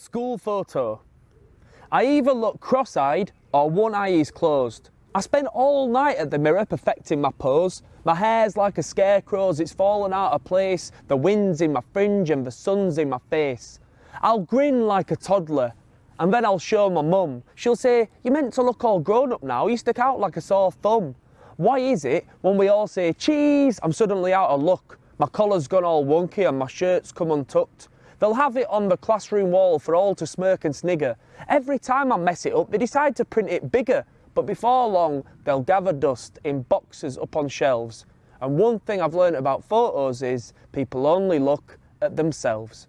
School photo. I either look cross-eyed or one eye is closed. I spend all night at the mirror perfecting my pose. My hair's like a scarecrow's, it's fallen out of place. The wind's in my fringe and the sun's in my face. I'll grin like a toddler and then I'll show my mum. She'll say, you're meant to look all grown up now, you stick out like a sore thumb. Why is it when we all say cheese, I'm suddenly out of luck? My collar's gone all wonky and my shirt's come untucked. They'll have it on the classroom wall for all to smirk and snigger. Every time I mess it up, they decide to print it bigger, but before long, they'll gather dust in boxes up on shelves. And one thing I've learned about photos is people only look at themselves.